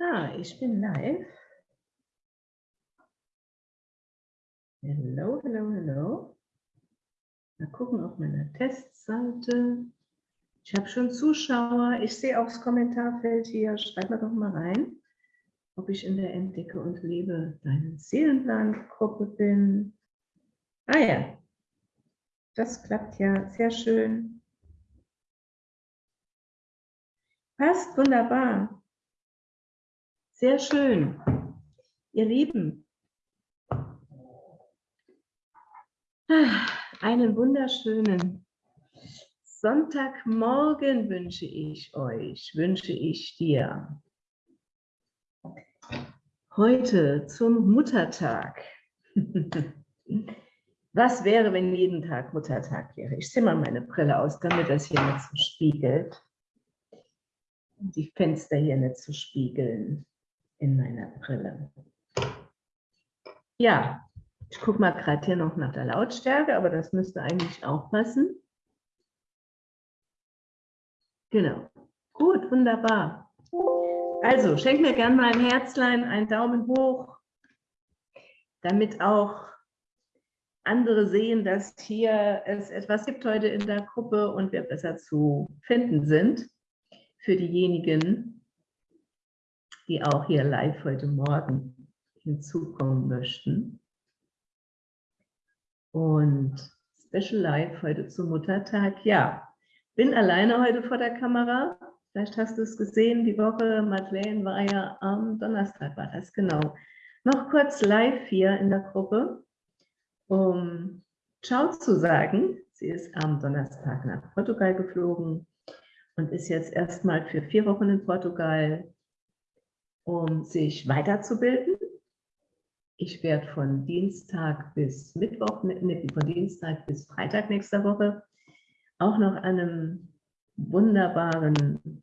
Ah, ich bin live. Hello, hello, hello. Mal gucken auf meiner Testseite. Ich habe schon Zuschauer. Ich sehe auch das Kommentarfeld hier. Schreib mal doch mal rein, ob ich in der Entdecke und Lebe deinen Seelenplan-Gruppe bin. Ah ja, das klappt ja sehr schön. Passt wunderbar. Sehr schön. Ihr Lieben, einen wunderschönen Sonntagmorgen wünsche ich euch, wünsche ich dir. Heute zum Muttertag. Was wäre, wenn jeden Tag Muttertag wäre? Ich ziehe mal meine Brille aus, damit das hier nicht so spiegelt. Die Fenster hier nicht zu so spiegeln in meiner Brille. Ja, ich gucke mal gerade hier noch nach der Lautstärke, aber das müsste eigentlich auch passen. Genau. Gut, wunderbar. Also, schenk mir gerne mal ein Herzlein, einen Daumen hoch, damit auch andere sehen, dass hier es etwas gibt heute in der Gruppe und wir besser zu finden sind für diejenigen, die auch hier live heute Morgen hinzukommen möchten. Und Special Live heute zum Muttertag. Ja, bin alleine heute vor der Kamera. Vielleicht hast du es gesehen, die Woche, Madeleine war ja am Donnerstag, war das genau. Noch kurz live hier in der Gruppe, um Ciao zu sagen. Sie ist am Donnerstag nach Portugal geflogen und ist jetzt erstmal für vier Wochen in Portugal um sich weiterzubilden. Ich werde von Dienstag bis Mittwoch, von Dienstag bis Freitag nächster Woche auch noch einem wunderbaren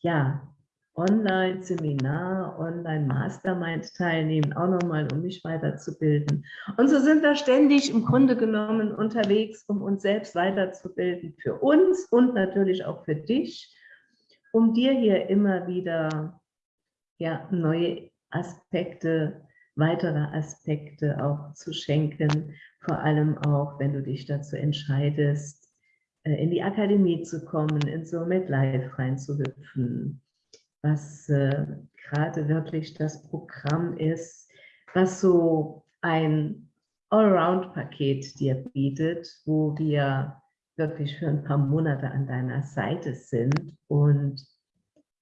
ja, Online-Seminar, Online-Mastermind teilnehmen, auch nochmal, um mich weiterzubilden. Und so sind wir ständig im Grunde genommen unterwegs, um uns selbst weiterzubilden, für uns und natürlich auch für dich, um dir hier immer wieder ja, neue Aspekte, weitere Aspekte auch zu schenken, vor allem auch, wenn du dich dazu entscheidest, in die Akademie zu kommen, in so Life reinzuhüpfen, was äh, gerade wirklich das Programm ist, was so ein Allround-Paket dir bietet, wo wir wirklich für ein paar Monate an deiner Seite sind und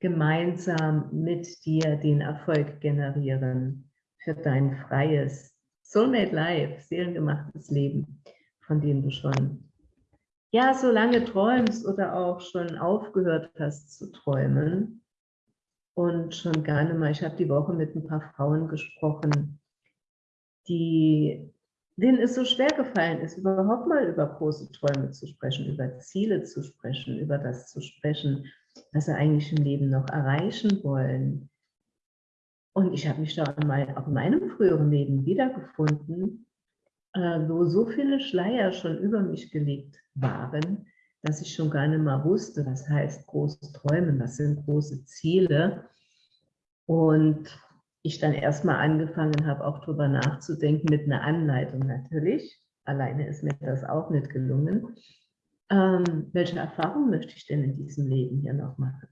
gemeinsam mit dir den Erfolg generieren für dein freies Soulmate Life, seelengemachtes Leben, von dem du schon ja so lange träumst oder auch schon aufgehört hast zu träumen und schon gerne mal, ich habe die Woche mit ein paar Frauen gesprochen, die denen es so schwer gefallen ist, überhaupt mal über große Träume zu sprechen, über Ziele zu sprechen, über das zu sprechen, was sie eigentlich im Leben noch erreichen wollen. Und ich habe mich da mal auch in meinem früheren Leben wiedergefunden, wo so viele Schleier schon über mich gelegt waren, dass ich schon gar nicht mal wusste, was heißt große Träumen, was sind große Ziele. Und ich dann erstmal angefangen habe, auch darüber nachzudenken, mit einer Anleitung natürlich. Alleine ist mir das auch nicht gelungen ähm, welche Erfahrung möchte ich denn in diesem Leben hier noch machen?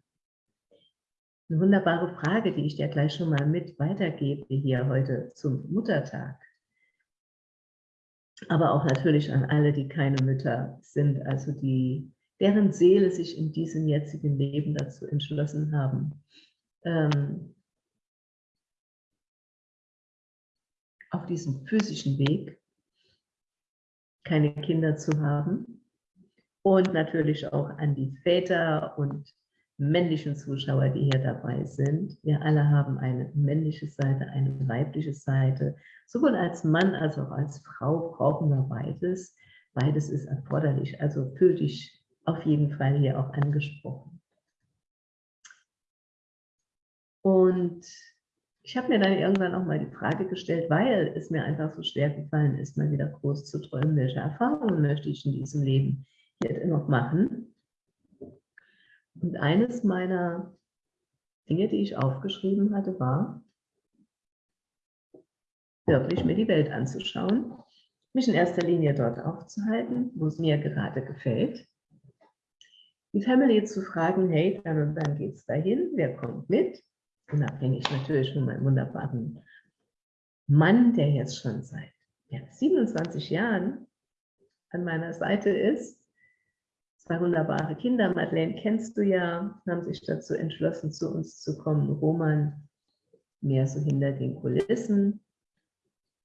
Eine wunderbare Frage, die ich dir gleich schon mal mit weitergebe hier heute zum Muttertag. Aber auch natürlich an alle, die keine Mütter sind, also die, deren Seele sich in diesem jetzigen Leben dazu entschlossen haben, ähm, auf diesem physischen Weg keine Kinder zu haben, und natürlich auch an die Väter und männlichen Zuschauer, die hier dabei sind. Wir alle haben eine männliche Seite, eine weibliche Seite. Sowohl als Mann als auch als Frau brauchen wir beides. Beides ist erforderlich. Also fühl dich auf jeden Fall hier auch angesprochen. Und ich habe mir dann irgendwann auch mal die Frage gestellt, weil es mir einfach so schwer gefallen ist, mal wieder groß zu träumen, welche Erfahrungen möchte ich in diesem Leben jetzt noch machen. Und eines meiner Dinge, die ich aufgeschrieben hatte, war, wirklich mir die Welt anzuschauen, mich in erster Linie dort aufzuhalten, wo es mir gerade gefällt, die Family zu fragen, hey, dann und dann geht es dahin, wer kommt mit? Unabhängig natürlich von meinem wunderbaren Mann, der jetzt schon seit ja, 27 Jahren an meiner Seite ist. Zwei wunderbare Kinder, Madeleine kennst du ja, haben sich dazu entschlossen, zu uns zu kommen. Roman mehr so hinter den Kulissen.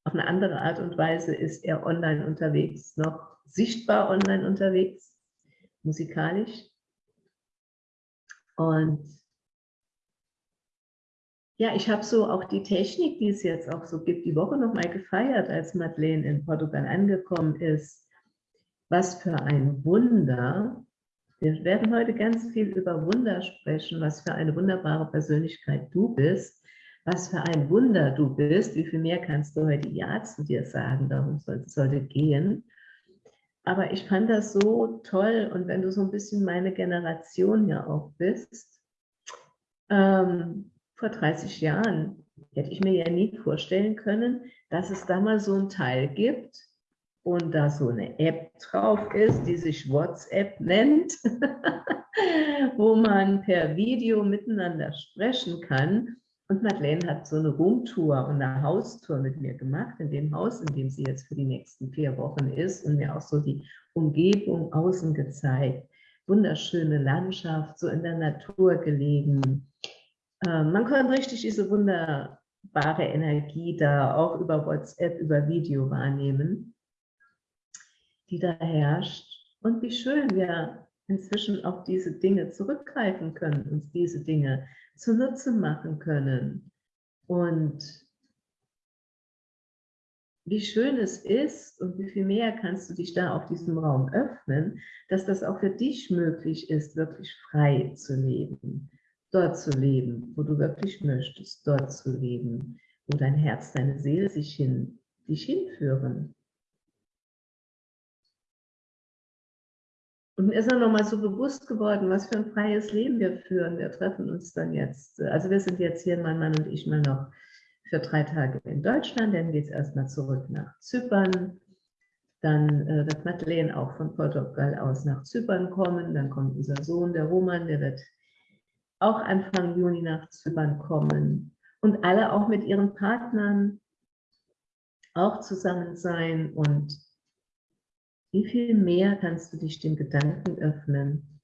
Auf eine andere Art und Weise ist er online unterwegs, noch sichtbar online unterwegs, musikalisch. Und ja, ich habe so auch die Technik, die es jetzt auch so gibt, die Woche nochmal gefeiert, als Madeleine in Portugal angekommen ist. Was für ein Wunder. Wir werden heute ganz viel über Wunder sprechen, was für eine wunderbare Persönlichkeit du bist was für ein Wunder du bist, wie viel mehr kannst du heute Ja zu dir sagen, darum soll es heute gehen. Aber ich fand das so toll und wenn du so ein bisschen meine Generation ja auch bist, ähm, vor 30 Jahren hätte ich mir ja nie vorstellen können, dass es da mal so ein Teil gibt und da so eine App drauf ist, die sich WhatsApp nennt, wo man per Video miteinander sprechen kann und Madeleine hat so eine Roomtour und eine Haustour mit mir gemacht, in dem Haus, in dem sie jetzt für die nächsten vier Wochen ist und mir auch so die Umgebung außen gezeigt. Wunderschöne Landschaft, so in der Natur gelegen. Ähm, man kann richtig diese wunderbare Energie da auch über WhatsApp, über Video wahrnehmen, die da herrscht. Und wie schön wir inzwischen auf diese Dinge zurückgreifen können, uns diese Dinge zunutze machen können. Und wie schön es ist und wie viel mehr kannst du dich da auf diesem Raum öffnen, dass das auch für dich möglich ist, wirklich frei zu leben. Dort zu leben, wo du wirklich möchtest, dort zu leben, wo dein Herz, deine Seele sich hin, dich hinführen. Und mir ist dann nochmal so bewusst geworden, was für ein freies Leben wir führen. Wir treffen uns dann jetzt, also wir sind jetzt hier, mein Mann und ich, mal noch für drei Tage in Deutschland. Dann geht es erstmal zurück nach Zypern. Dann äh, wird Madeleine auch von Portugal aus nach Zypern kommen. Dann kommt unser Sohn, der Roman, der wird auch Anfang Juni nach Zypern kommen. Und alle auch mit ihren Partnern auch zusammen sein und wie viel mehr kannst du dich dem Gedanken öffnen,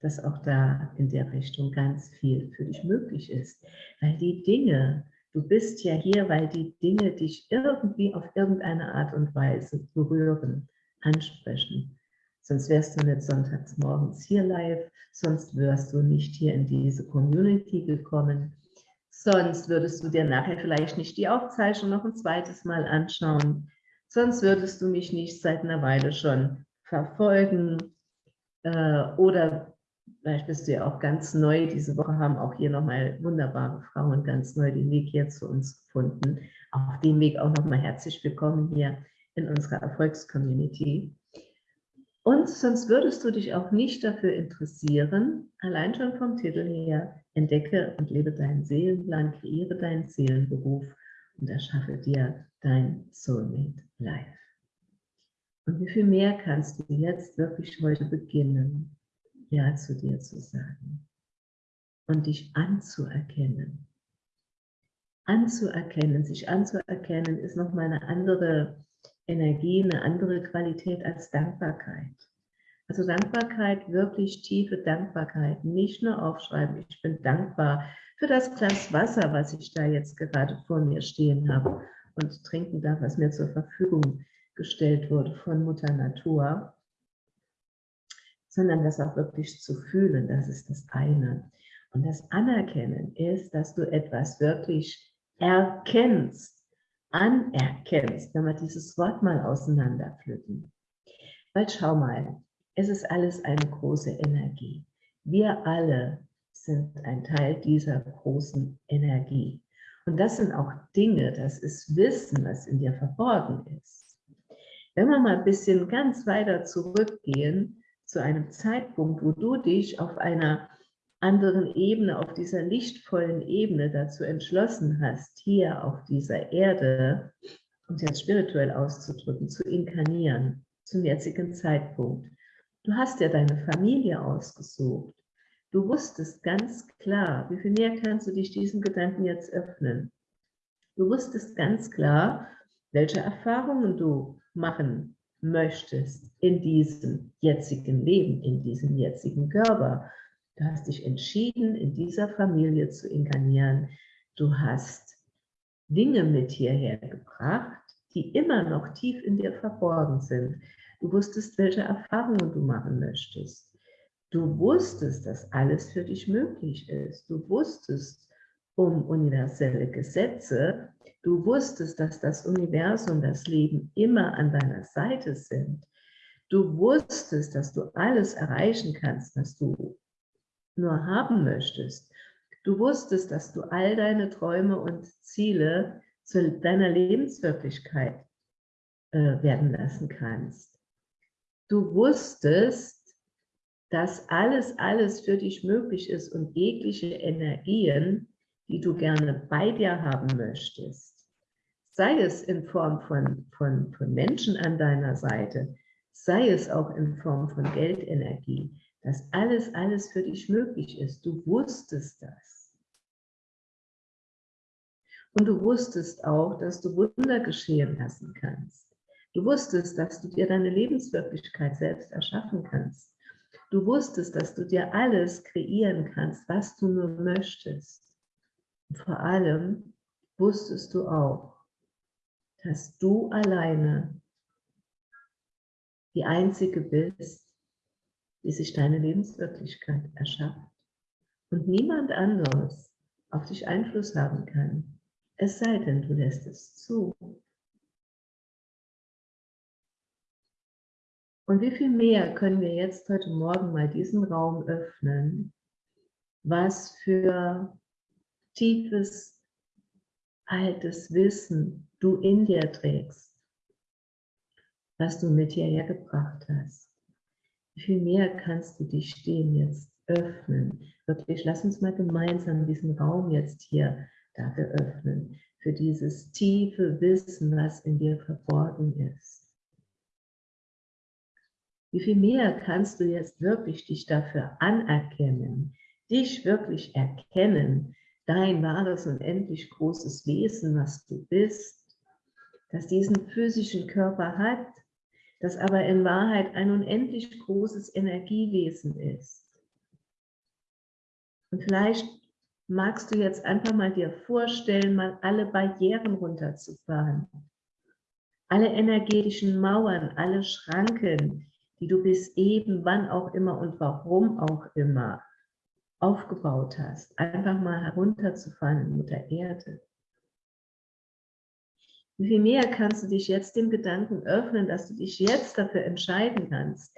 dass auch da in der Richtung ganz viel für dich möglich ist. Weil die Dinge, du bist ja hier, weil die Dinge dich irgendwie auf irgendeine Art und Weise berühren, ansprechen. Sonst wärst du nicht sonntags morgens hier live, sonst wärst du nicht hier in diese Community gekommen, sonst würdest du dir nachher vielleicht nicht die Aufzeichnung noch ein zweites Mal anschauen, sonst würdest du mich nicht seit einer Weile schon verfolgen äh, oder vielleicht bist du ja auch ganz neu. Diese Woche haben auch hier nochmal wunderbare Frauen ganz neu den Weg hier zu uns gefunden. Auf dem Weg auch nochmal herzlich willkommen hier in unserer Erfolgscommunity. Und sonst würdest du dich auch nicht dafür interessieren, allein schon vom Titel her, entdecke und lebe deinen Seelenplan, kreiere deinen Seelenberuf und erschaffe dir dein Soulmate Life. Und wie viel mehr kannst du jetzt wirklich heute beginnen, Ja zu dir zu sagen und dich anzuerkennen. Anzuerkennen, sich anzuerkennen, ist nochmal eine andere Energie, eine andere Qualität als Dankbarkeit. Also Dankbarkeit, wirklich tiefe Dankbarkeit, nicht nur aufschreiben, ich bin dankbar für das Glas Wasser, was ich da jetzt gerade vor mir stehen habe und trinken darf, was mir zur Verfügung gestellt wurde von Mutter Natur, sondern das auch wirklich zu fühlen, das ist das eine. Und das Anerkennen ist, dass du etwas wirklich erkennst, anerkennst, wenn wir dieses Wort mal auseinanderpflücken. Weil schau mal, es ist alles eine große Energie. Wir alle sind ein Teil dieser großen Energie. Und das sind auch Dinge, das ist Wissen, was in dir verborgen ist. Wenn wir mal ein bisschen ganz weiter zurückgehen, zu einem Zeitpunkt, wo du dich auf einer anderen Ebene, auf dieser lichtvollen Ebene dazu entschlossen hast, hier auf dieser Erde, um es jetzt spirituell auszudrücken, zu inkarnieren, zum jetzigen Zeitpunkt. Du hast ja deine Familie ausgesucht. Du wusstest ganz klar, wie viel mehr kannst du dich diesen Gedanken jetzt öffnen? Du wusstest ganz klar, welche Erfahrungen du machen möchtest in diesem jetzigen Leben, in diesem jetzigen Körper. Du hast dich entschieden, in dieser Familie zu inkarnieren. Du hast Dinge mit hierher gebracht, die immer noch tief in dir verborgen sind. Du wusstest, welche Erfahrungen du machen möchtest. Du wusstest, dass alles für dich möglich ist. Du wusstest um universelle Gesetze. Du wusstest, dass das Universum, das Leben immer an deiner Seite sind. Du wusstest, dass du alles erreichen kannst, was du nur haben möchtest. Du wusstest, dass du all deine Träume und Ziele zu deiner Lebenswirklichkeit äh, werden lassen kannst. Du wusstest, dass alles, alles für dich möglich ist und jegliche Energien, die du gerne bei dir haben möchtest, sei es in Form von, von, von Menschen an deiner Seite, sei es auch in Form von Geldenergie, dass alles, alles für dich möglich ist. Du wusstest das. Und du wusstest auch, dass du Wunder geschehen lassen kannst. Du wusstest, dass du dir deine Lebenswirklichkeit selbst erschaffen kannst. Du wusstest, dass du dir alles kreieren kannst, was du nur möchtest. Und vor allem wusstest du auch, dass du alleine die Einzige bist, die sich deine Lebenswirklichkeit erschafft und niemand anderes auf dich Einfluss haben kann, es sei denn, du lässt es zu. Und wie viel mehr können wir jetzt heute Morgen mal diesen Raum öffnen, was für tiefes, altes Wissen du in dir trägst, was du mit hierher gebracht hast. Wie viel mehr kannst du dich stehen jetzt öffnen? Wirklich, lass uns mal gemeinsam diesen Raum jetzt hier dafür öffnen, für dieses tiefe Wissen, was in dir verborgen ist. Wie viel mehr kannst du jetzt wirklich dich dafür anerkennen, dich wirklich erkennen, dein wahres und endlich großes Wesen, was du bist, das diesen physischen Körper hat, das aber in Wahrheit ein unendlich großes Energiewesen ist. Und vielleicht magst du jetzt einfach mal dir vorstellen, mal alle Barrieren runterzufahren. Alle energetischen Mauern, alle Schranken, die du bis eben, wann auch immer und warum auch immer aufgebaut hast, einfach mal herunterzufahren in Mutter Erde. Wie viel mehr kannst du dich jetzt dem Gedanken öffnen, dass du dich jetzt dafür entscheiden kannst,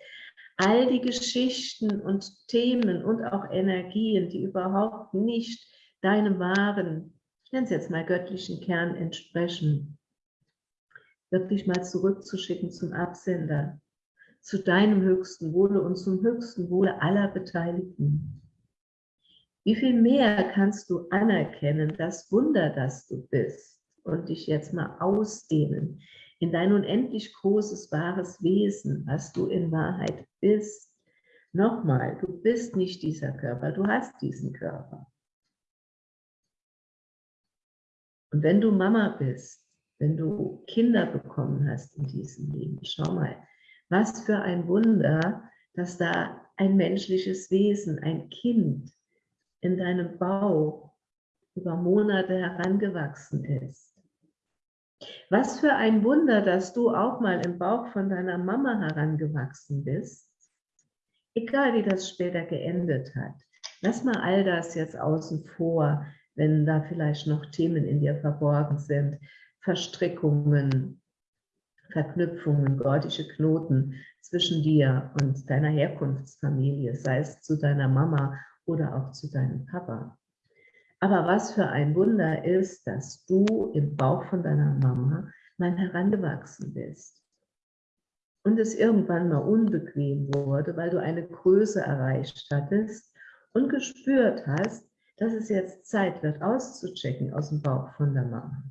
all die Geschichten und Themen und auch Energien, die überhaupt nicht deinem wahren, ich nenne es jetzt mal göttlichen Kern entsprechen, wirklich mal zurückzuschicken zum Absender zu deinem höchsten Wohle und zum höchsten Wohle aller Beteiligten. Wie viel mehr kannst du anerkennen, das Wunder, das du bist und dich jetzt mal ausdehnen in dein unendlich großes, wahres Wesen, was du in Wahrheit bist. Nochmal, du bist nicht dieser Körper, du hast diesen Körper. Und wenn du Mama bist, wenn du Kinder bekommen hast in diesem Leben, schau mal, was für ein Wunder, dass da ein menschliches Wesen, ein Kind in deinem Bauch über Monate herangewachsen ist. Was für ein Wunder, dass du auch mal im Bauch von deiner Mama herangewachsen bist, egal wie das später geendet hat. Lass mal all das jetzt außen vor, wenn da vielleicht noch Themen in dir verborgen sind, Verstrickungen, Verknüpfungen, gordische Knoten zwischen dir und deiner Herkunftsfamilie, sei es zu deiner Mama oder auch zu deinem Papa. Aber was für ein Wunder ist, dass du im Bauch von deiner Mama mal herangewachsen bist. Und es irgendwann mal unbequem wurde, weil du eine Größe erreicht hattest und gespürt hast, dass es jetzt Zeit wird, auszuchecken aus dem Bauch von der Mama.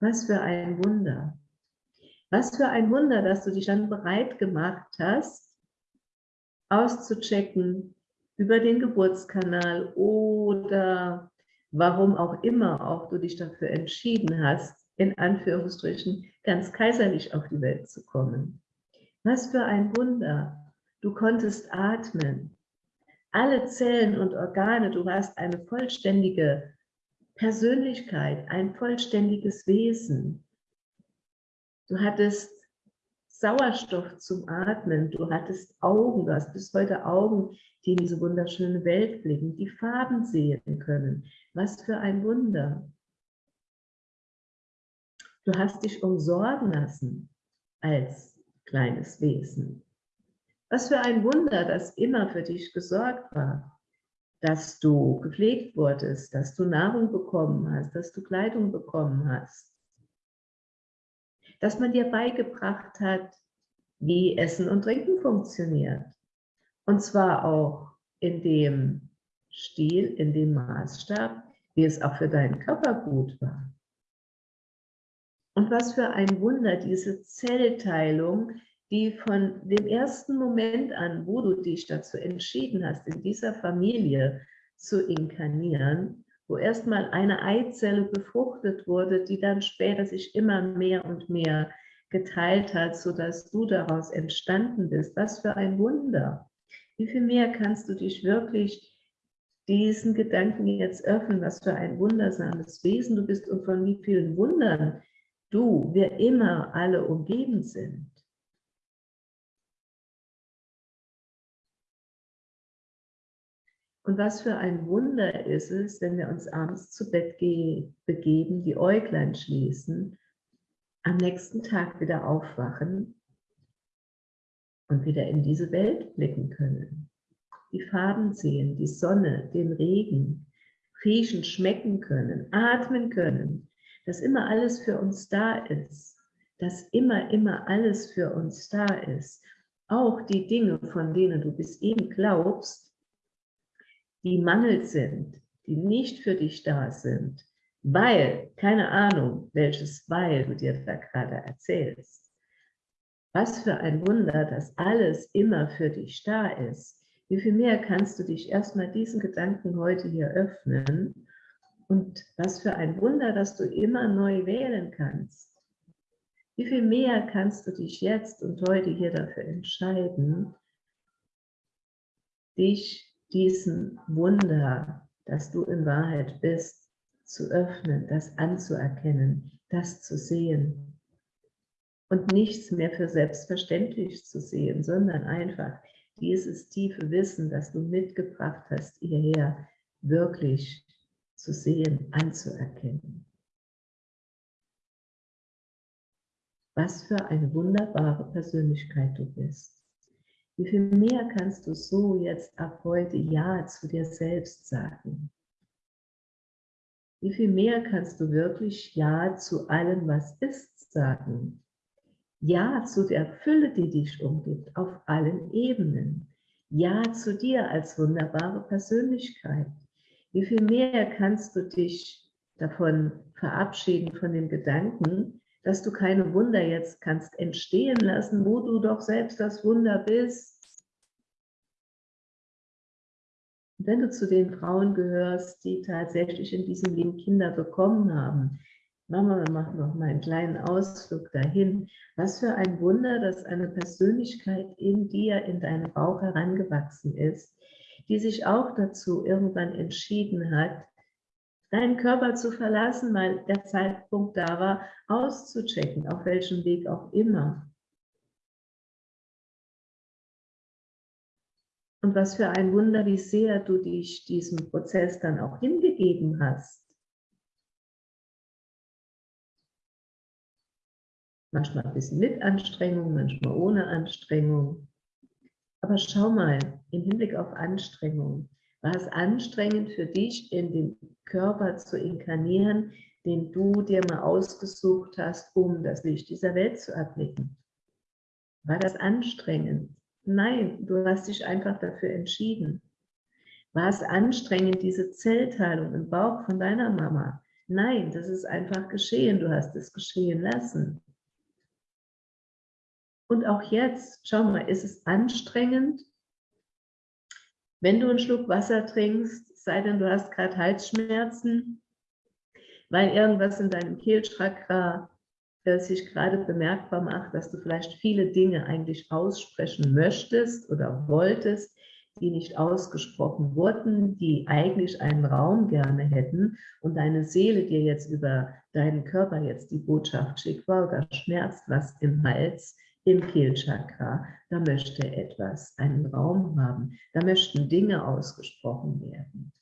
Was für ein Wunder. Was für ein Wunder, dass du dich dann bereit gemacht hast, auszuchecken über den Geburtskanal oder warum auch immer auch du dich dafür entschieden hast, in Anführungsstrichen ganz kaiserlich auf die Welt zu kommen. Was für ein Wunder. Du konntest atmen. Alle Zellen und Organe, du warst eine vollständige Persönlichkeit, ein vollständiges Wesen. Du hattest Sauerstoff zum Atmen, du hattest Augen, du hast bis heute Augen, die in diese wunderschöne Welt blicken, die Farben sehen können. Was für ein Wunder. Du hast dich umsorgen lassen als kleines Wesen. Was für ein Wunder, dass immer für dich gesorgt war, dass du gepflegt wurdest, dass du Nahrung bekommen hast, dass du Kleidung bekommen hast, dass man dir beigebracht hat, wie Essen und Trinken funktioniert. Und zwar auch in dem Stil, in dem Maßstab, wie es auch für deinen Körper gut war. Und was für ein Wunder, diese Zellteilung, die von dem ersten Moment an, wo du dich dazu entschieden hast, in dieser Familie zu inkarnieren, wo erstmal eine Eizelle befruchtet wurde, die dann später sich immer mehr und mehr geteilt hat, sodass du daraus entstanden bist. Was für ein Wunder. Wie viel mehr kannst du dich wirklich diesen Gedanken jetzt öffnen, was für ein wundersames Wesen du bist und von wie vielen Wundern du, wir immer alle umgeben sind. Und was für ein Wunder ist es, wenn wir uns abends zu Bett begeben, die Äuglein schließen, am nächsten Tag wieder aufwachen und wieder in diese Welt blicken können. Die Farben sehen, die Sonne, den Regen, riechen, schmecken können, atmen können, dass immer alles für uns da ist, dass immer, immer alles für uns da ist. Auch die Dinge, von denen du bis eben glaubst, die Mangel sind, die nicht für dich da sind, weil, keine Ahnung, welches Weil du dir da gerade erzählst. Was für ein Wunder, dass alles immer für dich da ist. Wie viel mehr kannst du dich erstmal diesen Gedanken heute hier öffnen und was für ein Wunder, dass du immer neu wählen kannst. Wie viel mehr kannst du dich jetzt und heute hier dafür entscheiden, dich diesen Wunder, dass du in Wahrheit bist, zu öffnen, das anzuerkennen, das zu sehen und nichts mehr für selbstverständlich zu sehen, sondern einfach dieses tiefe Wissen, das du mitgebracht hast, hierher wirklich zu sehen, anzuerkennen. Was für eine wunderbare Persönlichkeit du bist. Wie viel mehr kannst du so jetzt ab heute Ja zu dir selbst sagen? Wie viel mehr kannst du wirklich Ja zu allem, was ist, sagen? Ja zu der Fülle, die dich umgibt, auf allen Ebenen. Ja zu dir als wunderbare Persönlichkeit. Wie viel mehr kannst du dich davon verabschieden, von dem Gedanken, dass du keine Wunder jetzt kannst entstehen lassen, wo du doch selbst das Wunder bist. wenn du zu den Frauen gehörst, die tatsächlich in diesem Leben Kinder bekommen haben, Mama, wir machen noch mal einen kleinen Ausflug dahin. Was für ein Wunder, dass eine Persönlichkeit in dir, in deinem Bauch herangewachsen ist, die sich auch dazu irgendwann entschieden hat, deinen Körper zu verlassen, weil der Zeitpunkt da war, auszuchecken, auf welchem Weg auch immer. Und was für ein Wunder, wie sehr du dich diesem Prozess dann auch hingegeben hast. Manchmal ein bisschen mit Anstrengung, manchmal ohne Anstrengung. Aber schau mal, im Hinblick auf Anstrengung, War es anstrengend für dich, in den Körper zu inkarnieren, den du dir mal ausgesucht hast, um das Licht dieser Welt zu erblicken? War das anstrengend? Nein, du hast dich einfach dafür entschieden. War es anstrengend, diese Zellteilung im Bauch von deiner Mama? Nein, das ist einfach geschehen. Du hast es geschehen lassen. Und auch jetzt, schau mal, ist es anstrengend, wenn du einen Schluck Wasser trinkst, sei denn du hast gerade Halsschmerzen, weil irgendwas in deinem Kehlchakra sich gerade bemerkbar macht, dass du vielleicht viele Dinge eigentlich aussprechen möchtest oder wolltest, die nicht ausgesprochen wurden, die eigentlich einen Raum gerne hätten und deine Seele dir jetzt über deinen Körper jetzt die Botschaft schickt, wow, da schmerzt was im Hals, im Kehlchakra, da möchte etwas einen Raum haben, da möchten Dinge ausgesprochen werden.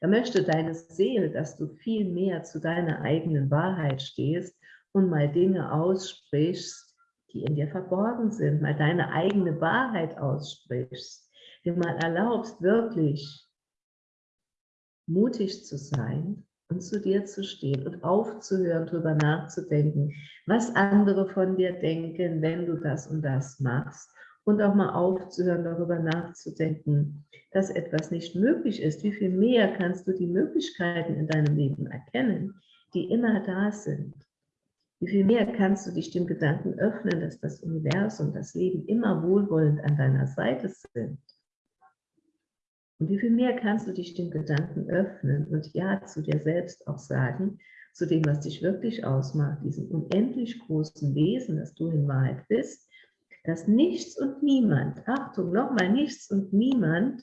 Da möchte deine Seele, dass du viel mehr zu deiner eigenen Wahrheit stehst und mal Dinge aussprichst, die in dir verborgen sind, mal deine eigene Wahrheit aussprichst, dir mal erlaubst, wirklich mutig zu sein und zu dir zu stehen und aufzuhören, darüber nachzudenken, was andere von dir denken, wenn du das und das machst. Und auch mal aufzuhören, darüber nachzudenken, dass etwas nicht möglich ist. Wie viel mehr kannst du die Möglichkeiten in deinem Leben erkennen, die immer da sind. Wie viel mehr kannst du dich dem Gedanken öffnen, dass das Universum, das Leben immer wohlwollend an deiner Seite sind. Und wie viel mehr kannst du dich dem Gedanken öffnen und Ja zu dir selbst auch sagen, zu dem, was dich wirklich ausmacht, diesem unendlich großen Wesen, das du in Wahrheit bist, dass nichts und niemand, Achtung, nochmal nichts und niemand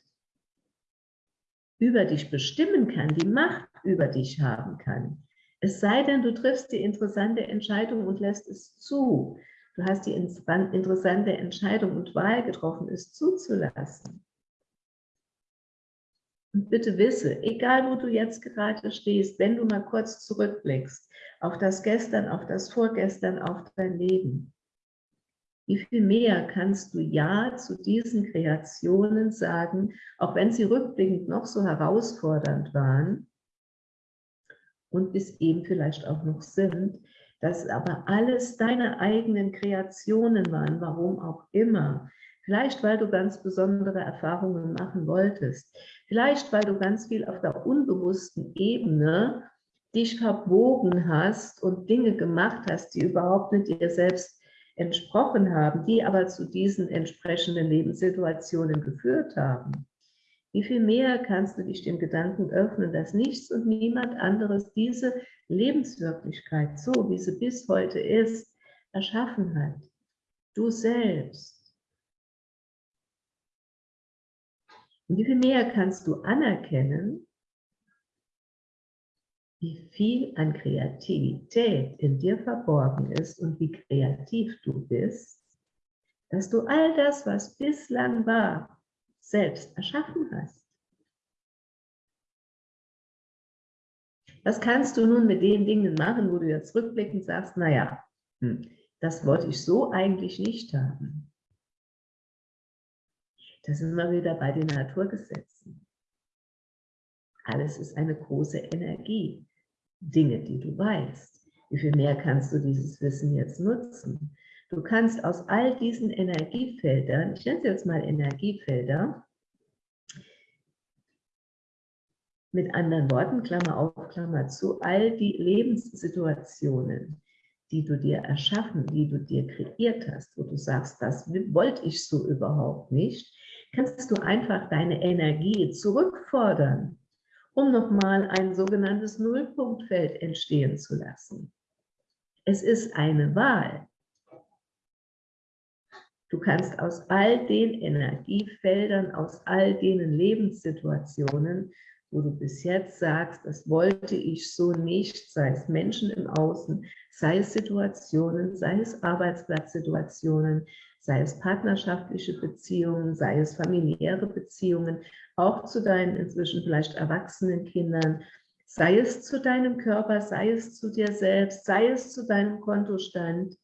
über dich bestimmen kann, die Macht über dich haben kann. Es sei denn, du triffst die interessante Entscheidung und lässt es zu. Du hast die interessante Entscheidung und Wahl getroffen, es zuzulassen. Und bitte wisse, egal wo du jetzt gerade stehst, wenn du mal kurz zurückblickst auf das Gestern, auf das Vorgestern, auf dein Leben, wie viel mehr kannst du Ja zu diesen Kreationen sagen, auch wenn sie rückblickend noch so herausfordernd waren und bis eben vielleicht auch noch sind, dass aber alles deine eigenen Kreationen waren, warum auch immer. Vielleicht, weil du ganz besondere Erfahrungen machen wolltest. Vielleicht, weil du ganz viel auf der unbewussten Ebene dich verbogen hast und Dinge gemacht hast, die überhaupt nicht dir selbst entsprochen haben, die aber zu diesen entsprechenden Lebenssituationen geführt haben. Wie viel mehr kannst du dich dem Gedanken öffnen, dass nichts und niemand anderes diese Lebenswirklichkeit, so wie sie bis heute ist, erschaffen hat. Du selbst. Und wie viel mehr kannst du anerkennen, wie viel an Kreativität in dir verborgen ist und wie kreativ du bist, dass du all das, was bislang war, selbst erschaffen hast. Was kannst du nun mit den Dingen machen, wo du jetzt rückblickend sagst, naja, hm, das wollte ich so eigentlich nicht haben. Da sind wir wieder bei den Naturgesetzen. Alles ist eine große Energie. Dinge, die du weißt. Wie viel mehr kannst du dieses Wissen jetzt nutzen? Du kannst aus all diesen Energiefeldern, ich nenne es jetzt mal Energiefelder, mit anderen Worten, Klammer auf, Klammer zu, all die Lebenssituationen, die du dir erschaffen, die du dir kreiert hast, wo du sagst, das wollte ich so überhaupt nicht, kannst du einfach deine Energie zurückfordern, um nochmal ein sogenanntes Nullpunktfeld entstehen zu lassen. Es ist eine Wahl. Du kannst aus all den Energiefeldern, aus all den Lebenssituationen, wo du bis jetzt sagst, das wollte ich so nicht, sei es Menschen im Außen, sei es Situationen, sei es Arbeitsplatzsituationen, sei es partnerschaftliche Beziehungen, sei es familiäre Beziehungen, auch zu deinen inzwischen vielleicht erwachsenen Kindern, sei es zu deinem Körper, sei es zu dir selbst, sei es zu deinem Kontostand.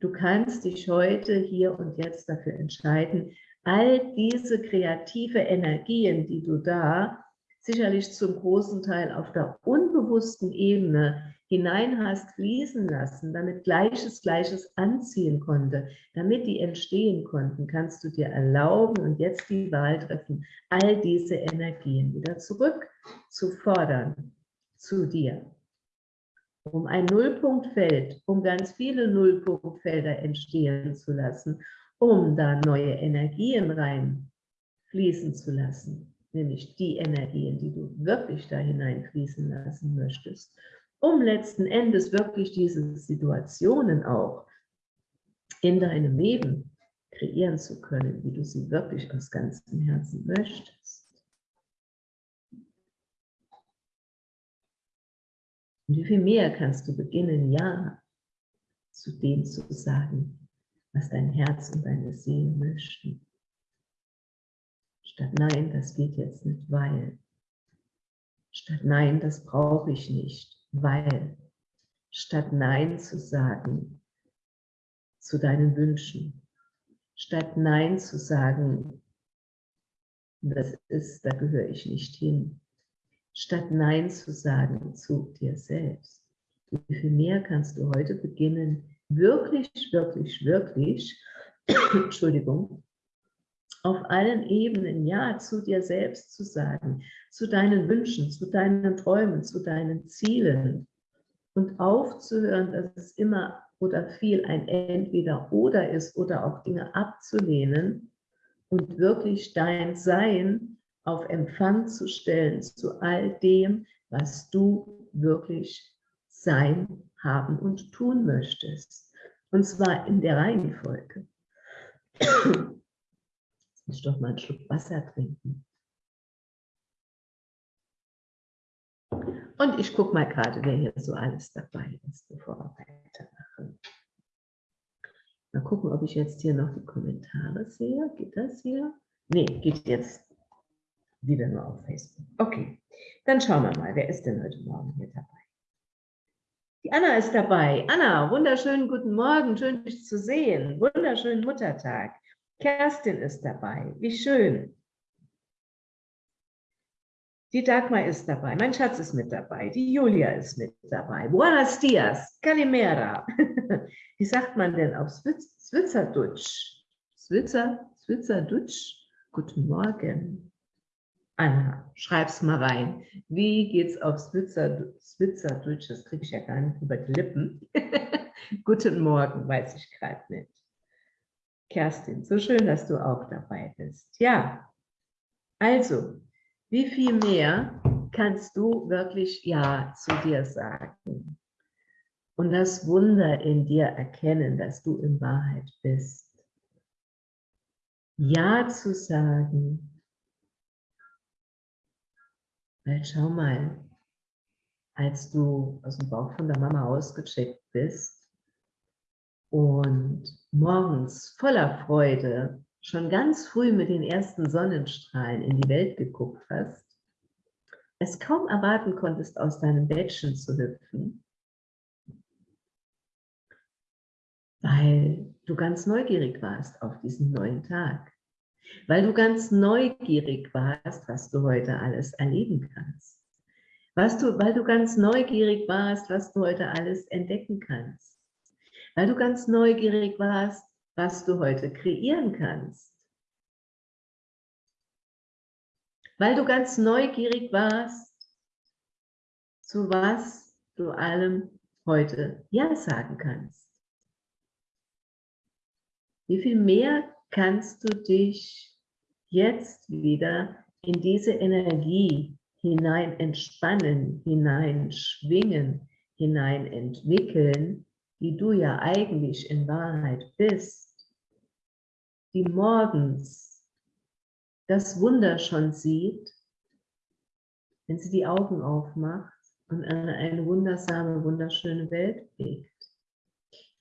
Du kannst dich heute, hier und jetzt dafür entscheiden, all diese kreative Energien, die du da sicherlich zum großen Teil auf der unbewussten Ebene hinein hast fließen lassen, damit Gleiches Gleiches anziehen konnte, damit die entstehen konnten, kannst du dir erlauben und jetzt die Wahl treffen, all diese Energien wieder zurück zu fordern zu dir. Um ein Nullpunktfeld, um ganz viele Nullpunktfelder entstehen zu lassen, um da neue Energien rein fließen zu lassen, nämlich die Energien, die du wirklich da hineinfließen lassen möchtest, um letzten Endes wirklich diese Situationen auch in deinem Leben kreieren zu können, wie du sie wirklich aus ganzem Herzen möchtest. Und wie viel mehr kannst du beginnen, Ja zu dem zu sagen, was dein Herz und deine Seele möchten. Statt Nein, das geht jetzt nicht, weil. Statt Nein, das brauche ich nicht, weil. Statt Nein zu sagen zu deinen Wünschen. Statt Nein zu sagen, das ist, da gehöre ich nicht hin. Statt Nein zu sagen zu dir selbst. Wie viel mehr kannst du heute beginnen, wirklich, wirklich, wirklich, Entschuldigung, auf allen Ebenen Ja zu dir selbst zu sagen, zu deinen Wünschen, zu deinen Träumen, zu deinen Zielen und aufzuhören, dass es immer oder viel ein Entweder-Oder ist oder auch Dinge abzulehnen und wirklich dein Sein auf Empfang zu stellen zu all dem, was du wirklich sein haben und tun möchtest. Und zwar in der Reihenfolge. Ich doch mal einen Schluck Wasser trinken. Und ich gucke mal gerade, wer hier so alles dabei ist, bevor wir weitermachen. Mal gucken, ob ich jetzt hier noch die Kommentare sehe. Geht das hier? Nee, geht jetzt wieder nur auf Facebook. Okay, dann schauen wir mal, wer ist denn heute Morgen hier dabei? Die Anna ist dabei. Anna, wunderschönen guten Morgen, schön dich zu sehen. Wunderschönen Muttertag. Kerstin ist dabei. Wie schön. Die Dagmar ist dabei. Mein Schatz ist mit dabei. Die Julia ist mit dabei. Buenos dias. Calimera. Wie sagt man denn auf Switzerdutsch? Switzer, Switzerdutsch? Guten Morgen. Anna, schreib's mal rein. Wie geht's auf Switzer, Switzerdeutsch? Das kriege ich ja gar nicht über die Lippen. Guten Morgen, weiß ich gerade nicht. Kerstin, so schön, dass du auch dabei bist. Ja, also, wie viel mehr kannst du wirklich Ja zu dir sagen? Und das Wunder in dir erkennen, dass du in Wahrheit bist. Ja zu sagen, weil schau mal, als du aus dem Bauch von der Mama ausgecheckt bist und morgens voller Freude schon ganz früh mit den ersten Sonnenstrahlen in die Welt geguckt hast, es kaum erwarten konntest, aus deinem Bettchen zu hüpfen, weil du ganz neugierig warst auf diesen neuen Tag weil du ganz neugierig warst, was du heute alles erleben kannst. Was du, weil du ganz neugierig warst, was du heute alles entdecken kannst. Weil du ganz neugierig warst, was du heute kreieren kannst. Weil du ganz neugierig warst, zu was du allem heute Ja sagen kannst. Wie viel mehr kannst du dich jetzt wieder in diese Energie hinein entspannen, hinein schwingen, hinein entwickeln, die du ja eigentlich in Wahrheit bist, die morgens das Wunder schon sieht, wenn sie die Augen aufmacht und eine, eine wundersame, wunderschöne Welt blickt.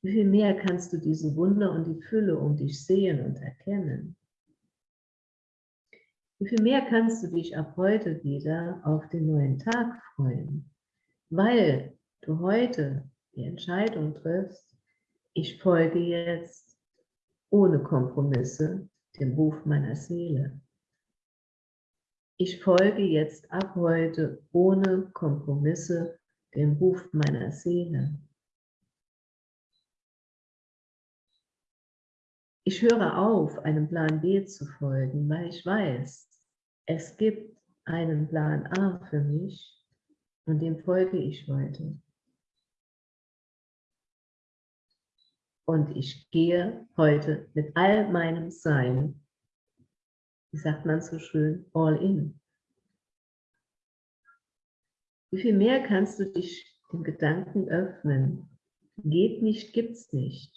Wie viel mehr kannst du diese Wunder und die Fülle um dich sehen und erkennen? Wie viel mehr kannst du dich ab heute wieder auf den neuen Tag freuen, weil du heute die Entscheidung triffst, ich folge jetzt ohne Kompromisse dem Ruf meiner Seele. Ich folge jetzt ab heute ohne Kompromisse dem Ruf meiner Seele. Ich höre auf, einem Plan B zu folgen, weil ich weiß, es gibt einen Plan A für mich und dem folge ich heute. Und ich gehe heute mit all meinem Sein, wie sagt man so schön, all in. Wie viel mehr kannst du dich dem Gedanken öffnen? Geht nicht, gibt's nicht.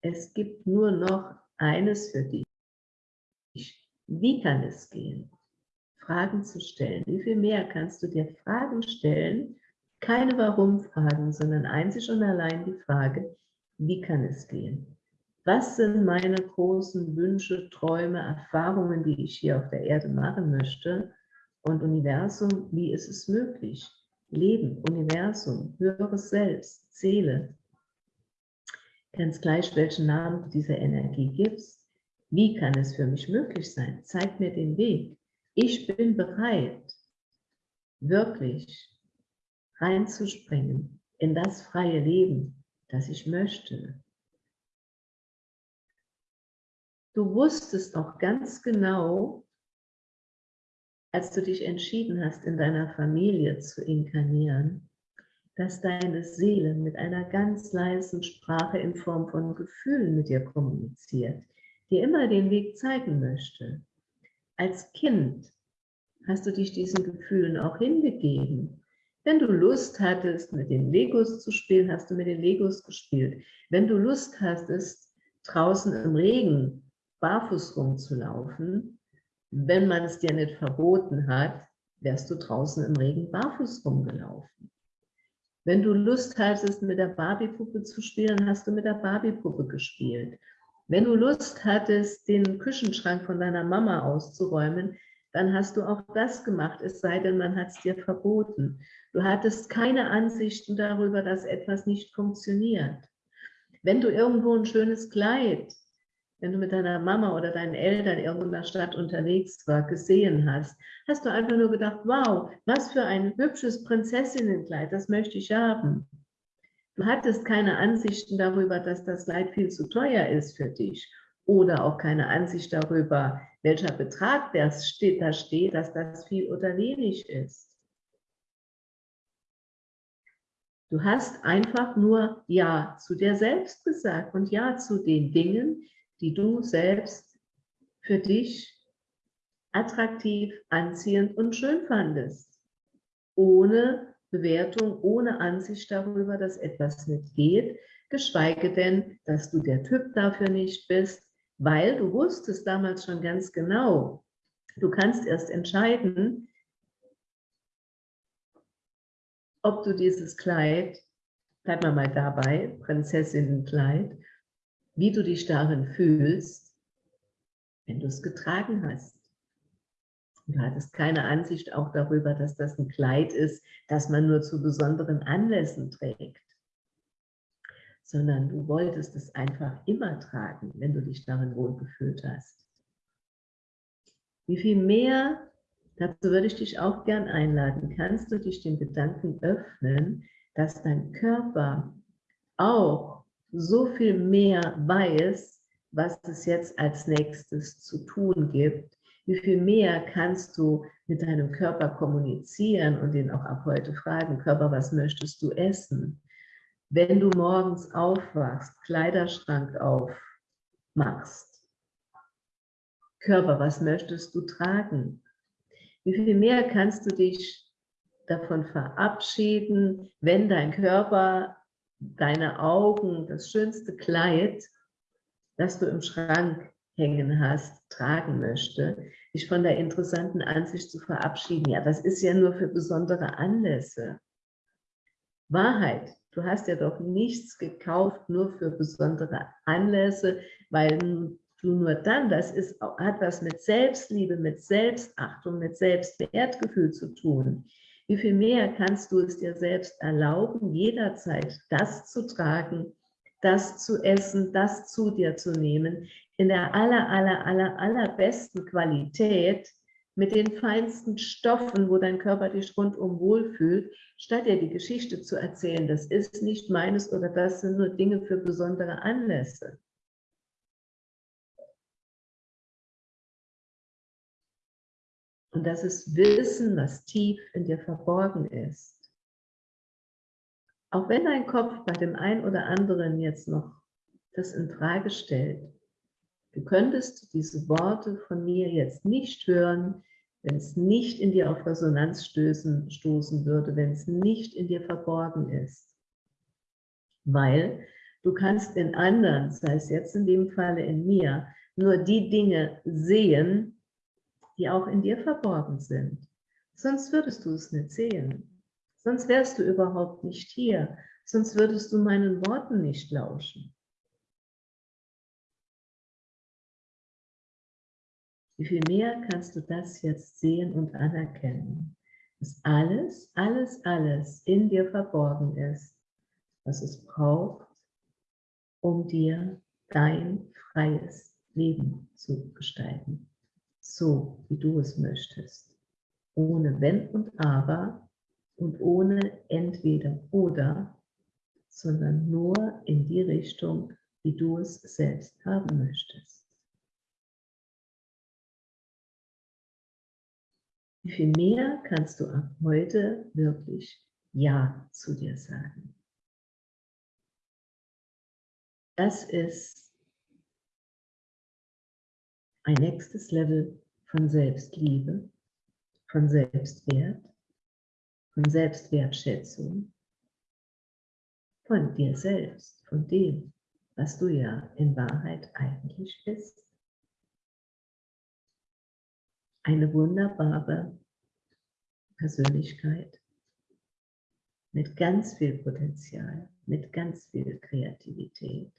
Es gibt nur noch eines für dich. Wie kann es gehen? Fragen zu stellen. Wie viel mehr kannst du dir Fragen stellen? Keine Warum-Fragen, sondern einzig und allein die Frage, wie kann es gehen? Was sind meine großen Wünsche, Träume, Erfahrungen, die ich hier auf der Erde machen möchte? Und Universum, wie ist es möglich? Leben, Universum, höheres Selbst, Seele. Ganz gleich, welchen Namen du dieser Energie gibst. Wie kann es für mich möglich sein? Zeig mir den Weg. Ich bin bereit, wirklich reinzuspringen in das freie Leben, das ich möchte. Du wusstest auch ganz genau, als du dich entschieden hast, in deiner Familie zu inkarnieren, dass deine Seele mit einer ganz leisen Sprache in Form von Gefühlen mit dir kommuniziert, dir immer den Weg zeigen möchte. Als Kind hast du dich diesen Gefühlen auch hingegeben. Wenn du Lust hattest, mit den Legos zu spielen, hast du mit den Legos gespielt. Wenn du Lust hattest, draußen im Regen barfuß rumzulaufen, wenn man es dir nicht verboten hat, wärst du draußen im Regen barfuß rumgelaufen. Wenn du Lust hattest, mit der Barbiepuppe zu spielen, hast du mit der Barbiepuppe gespielt. Wenn du Lust hattest, den Küchenschrank von deiner Mama auszuräumen, dann hast du auch das gemacht, es sei denn, man hat es dir verboten. Du hattest keine Ansichten darüber, dass etwas nicht funktioniert. Wenn du irgendwo ein schönes Kleid, wenn du mit deiner Mama oder deinen Eltern irgendwo in der Stadt unterwegs war, gesehen hast, hast du einfach nur gedacht, wow, was für ein hübsches Prinzessinnenkleid, das möchte ich haben. Du hattest keine Ansichten darüber, dass das Leid viel zu teuer ist für dich oder auch keine Ansicht darüber, welcher Betrag das steht, da steht, dass das viel oder wenig ist. Du hast einfach nur Ja zu dir selbst gesagt und Ja zu den Dingen, die du selbst für dich attraktiv, anziehend und schön fandest, ohne Bewertung, ohne Ansicht darüber, dass etwas nicht geht, geschweige denn, dass du der Typ dafür nicht bist, weil du wusstest damals schon ganz genau, du kannst erst entscheiden, ob du dieses Kleid, bleib mal mal dabei, Prinzessinnenkleid, wie du dich darin fühlst, wenn du es getragen hast. Du hattest keine Ansicht auch darüber, dass das ein Kleid ist, das man nur zu besonderen Anlässen trägt, sondern du wolltest es einfach immer tragen, wenn du dich darin wohlgefühlt hast. Wie viel mehr, dazu würde ich dich auch gern einladen, kannst du dich dem Gedanken öffnen, dass dein Körper auch so viel mehr weiß, was es jetzt als nächstes zu tun gibt, wie viel mehr kannst du mit deinem Körper kommunizieren und ihn auch ab heute fragen, Körper, was möchtest du essen? Wenn du morgens aufwachst, Kleiderschrank aufmachst, Körper, was möchtest du tragen? Wie viel mehr kannst du dich davon verabschieden, wenn dein Körper, deine Augen, das schönste Kleid, das du im Schrank hängen hast, tragen möchte, dich von der interessanten Ansicht zu verabschieden. Ja, das ist ja nur für besondere Anlässe. Wahrheit, du hast ja doch nichts gekauft nur für besondere Anlässe, weil du nur dann, das ist, hat was mit Selbstliebe, mit Selbstachtung, mit Selbstwertgefühl zu tun. Wie viel mehr kannst du es dir selbst erlauben, jederzeit das zu tragen, das zu essen, das zu dir zu nehmen, in der aller, aller, aller, allerbesten Qualität mit den feinsten Stoffen, wo dein Körper dich rundum wohlfühlt, statt dir die Geschichte zu erzählen, das ist nicht meines oder das sind nur Dinge für besondere Anlässe. Und das ist Wissen, was tief in dir verborgen ist. Auch wenn dein Kopf bei dem einen oder anderen jetzt noch das in Frage stellt, du könntest diese Worte von mir jetzt nicht hören, wenn es nicht in dir auf Resonanz stößen, stoßen würde, wenn es nicht in dir verborgen ist. Weil du kannst in anderen, sei es jetzt in dem Falle in mir, nur die Dinge sehen, die auch in dir verborgen sind. Sonst würdest du es nicht sehen. Sonst wärst du überhaupt nicht hier. Sonst würdest du meinen Worten nicht lauschen. Wie viel mehr kannst du das jetzt sehen und anerkennen, dass alles, alles, alles in dir verborgen ist, was es braucht, um dir dein freies Leben zu gestalten so, wie du es möchtest. Ohne Wenn und Aber und ohne Entweder oder, sondern nur in die Richtung, wie du es selbst haben möchtest. Wie viel mehr kannst du ab heute wirklich Ja zu dir sagen? Das ist ein nächstes Level von Selbstliebe, von Selbstwert, von Selbstwertschätzung, von dir selbst, von dem, was du ja in Wahrheit eigentlich bist. Eine wunderbare Persönlichkeit mit ganz viel Potenzial, mit ganz viel Kreativität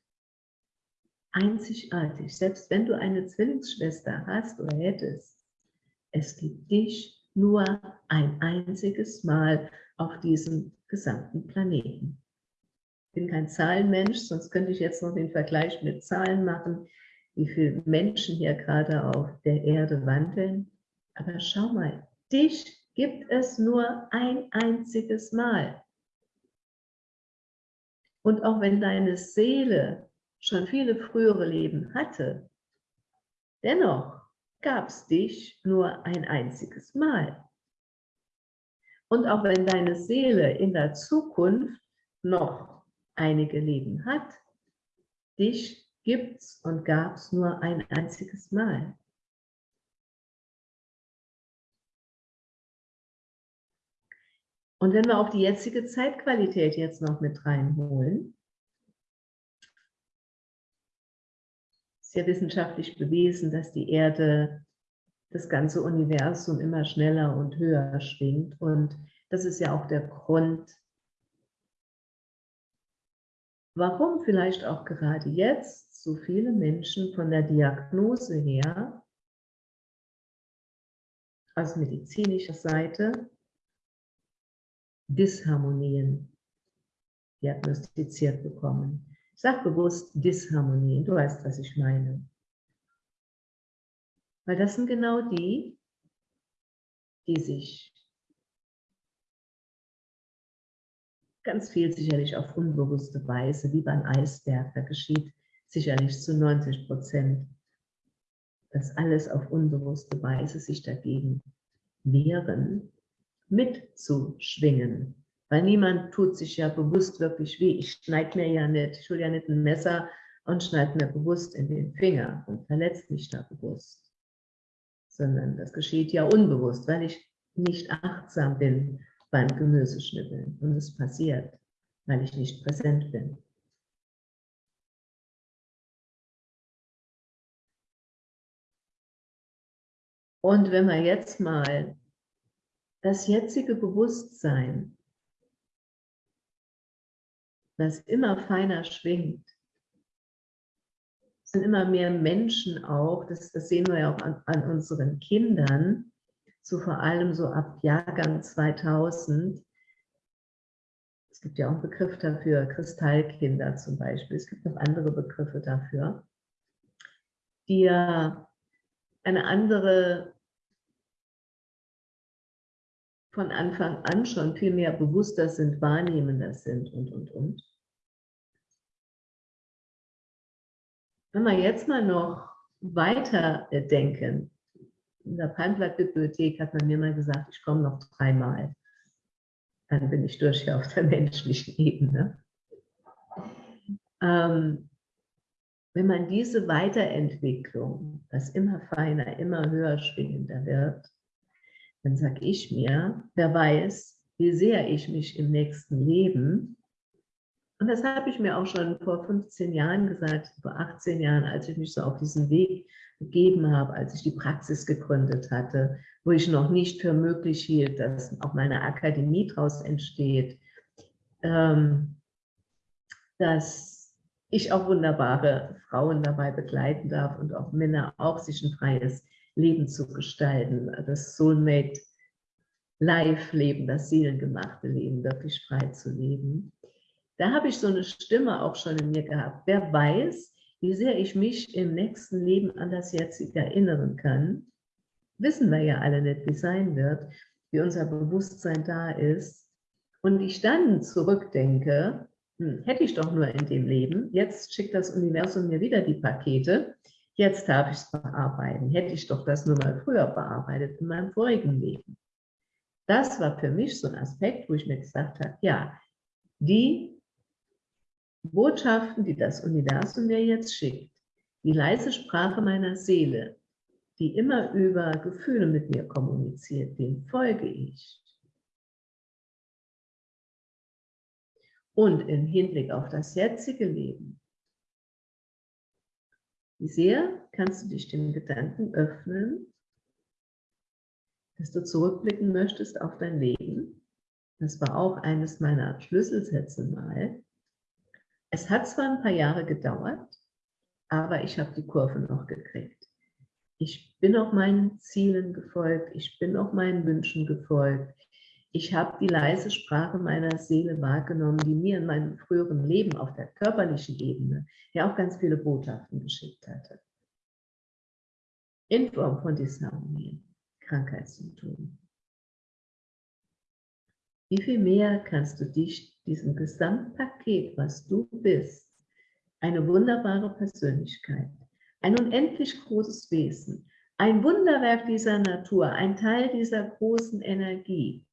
einzigartig. Selbst wenn du eine Zwillingsschwester hast oder hättest, es gibt dich nur ein einziges Mal auf diesem gesamten Planeten. Ich bin kein Zahlenmensch, sonst könnte ich jetzt noch den Vergleich mit Zahlen machen, wie viele Menschen hier gerade auf der Erde wandeln. Aber schau mal, dich gibt es nur ein einziges Mal. Und auch wenn deine Seele schon viele frühere Leben hatte, dennoch gab es dich nur ein einziges Mal. Und auch wenn deine Seele in der Zukunft noch einige Leben hat, dich gibt es und gab es nur ein einziges Mal. Und wenn wir auch die jetzige Zeitqualität jetzt noch mit reinholen, sehr wissenschaftlich bewiesen, dass die Erde das ganze Universum immer schneller und höher schwingt. Und das ist ja auch der Grund, warum vielleicht auch gerade jetzt so viele Menschen von der Diagnose her, aus medizinischer Seite, Disharmonien diagnostiziert bekommen. Sag bewusst Disharmonie, du weißt, was ich meine. Weil das sind genau die, die sich ganz viel sicherlich auf unbewusste Weise, wie beim Eisberg, da geschieht sicherlich zu 90 Prozent, dass alles auf unbewusste Weise sich dagegen wehren, mitzuschwingen, weil niemand tut sich ja bewusst wirklich weh. Ich schneide mir ja nicht, ich hole ja nicht ein Messer und schneide mir bewusst in den Finger und verletze mich da bewusst. Sondern das geschieht ja unbewusst, weil ich nicht achtsam bin beim Gemüseschnippeln. Und es passiert, weil ich nicht präsent bin. Und wenn wir jetzt mal das jetzige Bewusstsein das immer feiner schwingt. Sind immer mehr Menschen auch, das, das sehen wir ja auch an, an unseren Kindern, so vor allem so ab Jahrgang 2000. Es gibt ja auch einen Begriff dafür, Kristallkinder zum Beispiel. Es gibt noch andere Begriffe dafür. die ja eine andere von Anfang an schon viel mehr bewusster sind, wahrnehmender sind und, und, und. Wenn wir jetzt mal noch weiter denken, in der Palmblatt-Bibliothek hat man mir mal gesagt, ich komme noch dreimal. Dann bin ich durch hier auf der menschlichen Ebene. Ähm, wenn man diese Weiterentwicklung, das immer feiner, immer höher schwingender wird, dann sage ich mir, wer weiß, wie sehr ich mich im nächsten Leben, und das habe ich mir auch schon vor 15 Jahren gesagt, vor 18 Jahren, als ich mich so auf diesen Weg gegeben habe, als ich die Praxis gegründet hatte, wo ich noch nicht für möglich hielt, dass auch meine Akademie daraus entsteht, ähm, dass ich auch wunderbare Frauen dabei begleiten darf und auch Männer auch sich ein freies Leben zu gestalten, das Soulmate Live-Leben, das seelengemachte Leben wirklich frei zu leben. Da habe ich so eine Stimme auch schon in mir gehabt. Wer weiß, wie sehr ich mich im nächsten Leben an das jetzige erinnern kann, wissen wir ja alle nicht, wie sein wird, wie unser Bewusstsein da ist. Und ich dann zurückdenke, hm, hätte ich doch nur in dem Leben, jetzt schickt das Universum mir wieder die Pakete, jetzt darf ich es bearbeiten. Hätte ich doch das nur mal früher bearbeitet in meinem vorigen Leben. Das war für mich so ein Aspekt, wo ich mir gesagt habe, ja, die Botschaften, die das Universum mir jetzt schickt, die leise Sprache meiner Seele, die immer über Gefühle mit mir kommuniziert, dem folge ich. Und im Hinblick auf das jetzige Leben, sehr kannst du dich dem Gedanken öffnen, dass du zurückblicken möchtest auf dein Leben. Das war auch eines meiner Schlüsselsätze mal. Es hat zwar ein paar Jahre gedauert, aber ich habe die Kurve noch gekriegt. Ich bin auch meinen Zielen gefolgt, ich bin auch meinen Wünschen gefolgt. Ich habe die leise Sprache meiner Seele wahrgenommen, die mir in meinem früheren Leben auf der körperlichen Ebene ja auch ganz viele Botschaften geschickt hatte. In Form von Disharmonien, Krankheitssymptomen. Wie viel mehr kannst du dich diesem Gesamtpaket, was du bist, eine wunderbare Persönlichkeit, ein unendlich großes Wesen, ein Wunderwerk dieser Natur, ein Teil dieser großen Energie,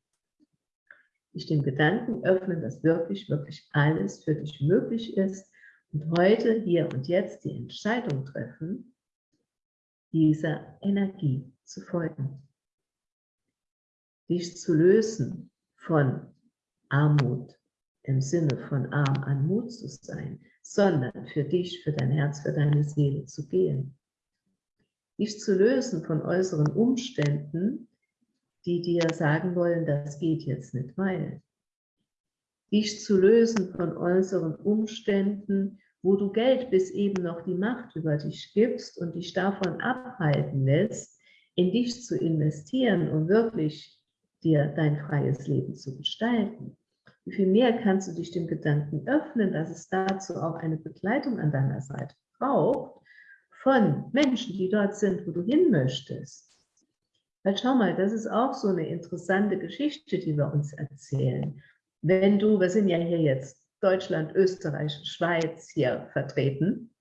dich dem Gedanken öffnen, dass wirklich, wirklich alles für dich möglich ist und heute, hier und jetzt die Entscheidung treffen, dieser Energie zu folgen. Dich zu lösen von Armut im Sinne von arm an Mut zu sein, sondern für dich, für dein Herz, für deine Seele zu gehen. Dich zu lösen von äußeren Umständen, die dir sagen wollen, das geht jetzt nicht, weil. Dich zu lösen von äußeren Umständen, wo du Geld bis eben noch die Macht über dich gibst und dich davon abhalten lässt, in dich zu investieren, um wirklich dir dein freies Leben zu gestalten. Wie viel mehr kannst du dich dem Gedanken öffnen, dass es dazu auch eine Begleitung an deiner Seite braucht von Menschen, die dort sind, wo du hin möchtest. Weil schau mal, das ist auch so eine interessante Geschichte, die wir uns erzählen. Wenn du, wir sind ja hier jetzt Deutschland, Österreich, Schweiz hier vertreten,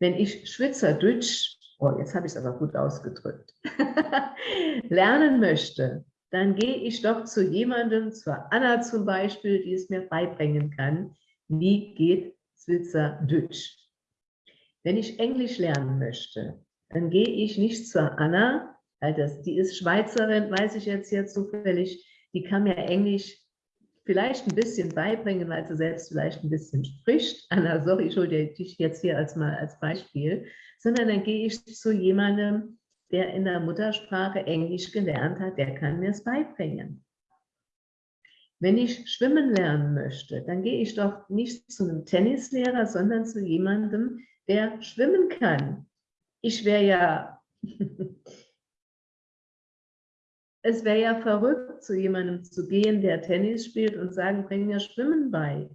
wenn ich Schweizerdeutsch oh, jetzt habe ich es aber gut ausgedrückt, lernen möchte, dann gehe ich doch zu jemandem, zur Anna zum Beispiel, die es mir beibringen kann, wie geht Schweizerdeutsch. Wenn ich Englisch lernen möchte, dann gehe ich nicht zur Anna, weil das, die ist Schweizerin, weiß ich jetzt hier zufällig, die kann mir Englisch vielleicht ein bisschen beibringen, weil sie selbst vielleicht ein bisschen spricht. Anna, sorry, ich hole dich jetzt hier als mal als Beispiel sondern dann gehe ich zu jemandem, der in der Muttersprache Englisch gelernt hat, der kann mir es beibringen. Wenn ich schwimmen lernen möchte, dann gehe ich doch nicht zu einem Tennislehrer, sondern zu jemandem, der schwimmen kann. Ich wäre ja, es wäre ja verrückt, zu jemandem zu gehen, der Tennis spielt und sagen, bring mir Schwimmen bei.